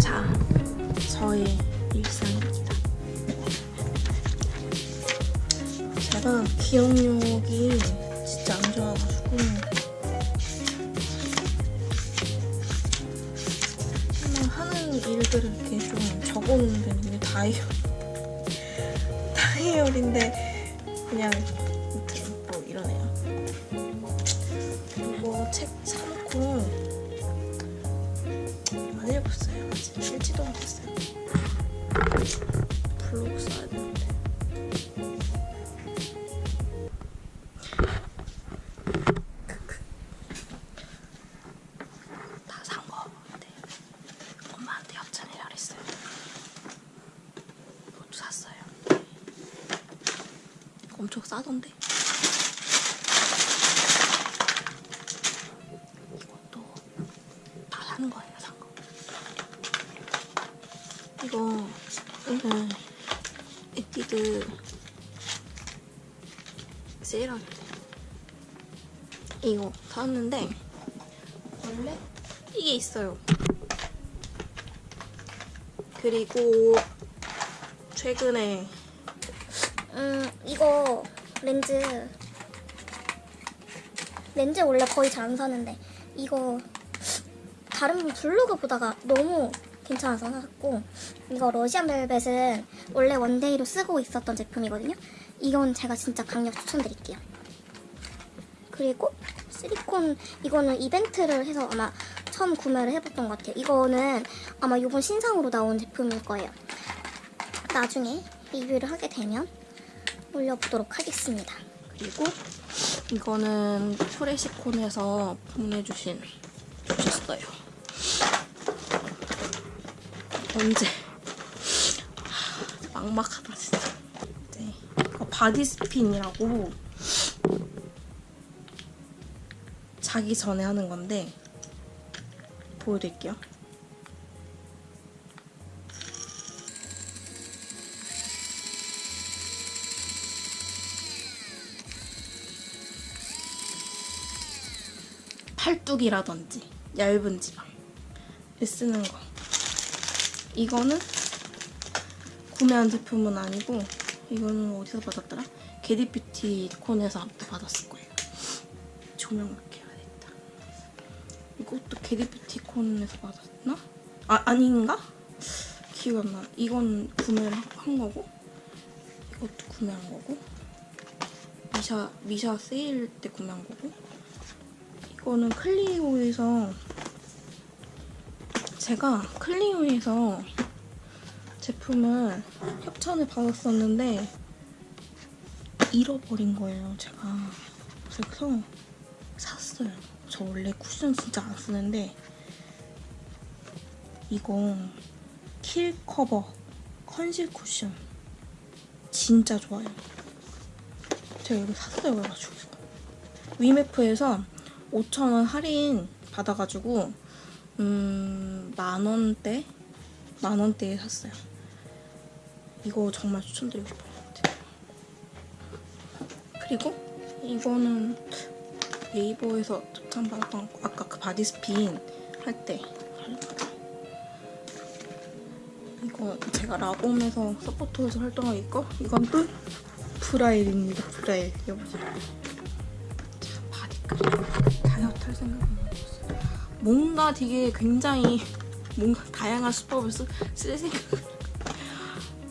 자, 저의 일상입니다. 제가 기억력이 진짜 안 좋아가지고 하는 일들을 이렇게 좀 적어놓는 게 다이어 다 이어리인데 그냥 뭐 이러네요. 이거 책 사놓고 안 읽었어요. 아직 읽지도 못했어요. 블로그 써 엄청 싸던데. 이것도 다 사는 거예요, 산 거. 이거 오늘 에뛰드 세일할 때 이거 샀는데 원래 이게 있어요. 그리고 최근에 음 이거 렌즈. 렌즈 원래 거의 잘 안 사는데 이거 다른 블로그 보다가 너무 괜찮아서 샀고 이거 러시안 벨벳은 원래 one day로 쓰고 있었던 제품이거든요. 이건 제가 진짜 강력 추천드릴게요. 그리고 실리콘 이거는 이벤트를 해서 아마 처음 구매를 해봤던 것 같아요. 이거는 아마 이번 신상으로 나온 제품일 거예요. 나중에 리뷰를 하게 되면 올려보도록 하겠습니다. 그리고 이거는 프레시콘에서 보내주신 주셨어요. 언제? 하, 막막하다 진짜. 네. 이거 바디스핀이라고 자기 전에 하는 건데 보여드릴게요. 팔뚝이라든지 얇은 지방에 쓰는 거. 이거는 구매한 제품은 아니고 이거는 어디서 받았더라? 게디뷰티 콘에서 받았을 거예요. 조명 이렇게 해야겠다. 이것도 게디뷰티 콘에서 받았나? 아 아닌가? 기억 안 나. 이건 구매를 한 거고 이것도 구매한 거고 미샤 미샤 세일 때 구매한 거고 이 거는 클리오에서 제가 클리오에서 제품을 협찬을 받았었는데 잃어버린 거예요 제가. 그래서 샀어요. 저 원래 쿠션 진짜 안 쓰는데 이거 킬 커버 컨실 쿠션 진짜 좋아요. 제가 이거 샀어요 그래가지고. 위메프에서 5,000원 할인 받아가지고 음 만원대? 만원대에 샀어요. 이거 정말 추천드리고 싶어요. 그리고 이거는 네이버에서 추천받았던 거 아까 그 바디스핀 할 때 이거 제가 라봄에서 서포터에서 활동하고 있고 이건 또 브라일입니다. 브라일. 여보세요. 자 바디크림 다이어트 할 생각은 없었어요. 뭔가 되게 굉장히 뭔가 다양한 수법을 쓰, 쓸 생각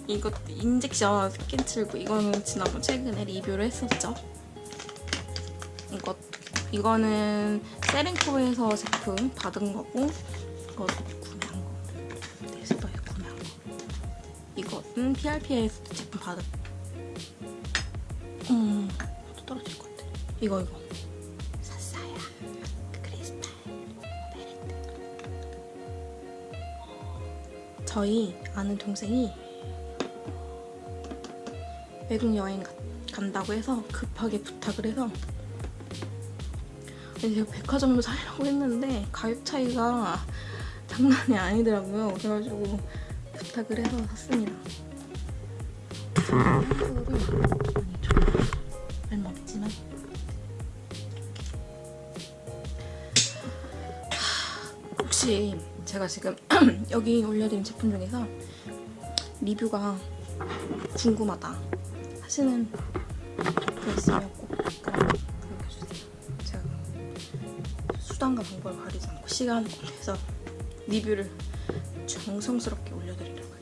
이거 인젝션 스킨 칠고 이거는 지난번 최근에 리뷰를 했었죠. 이것 이거는 세렌코에서 제품 받은 거고 이것도 구매한 거. 네스버에 구매한 거. 이거는 PRP에서 제품 받은 음, 또 떨어질 것 같아. 이거 이거 저희 아는 동생이 외국 여행 가, 간다고 해서 급하게 부탁을 해서 제가 백화점을 사려고 했는데 가격 차이가 장난이 아니더라고요. 그래가지고 부탁을 해서 샀습니다. 얼마 없지만. 혹시 제가 지금 여기 올려드린 제품 중에서 리뷰가 궁금하다 하시는 분 있으면 꼭 남겨주세요. 제가 수단과 방법을 가리지 않고 시간을 꼭 내서 리뷰를 정성스럽게 올려드리려고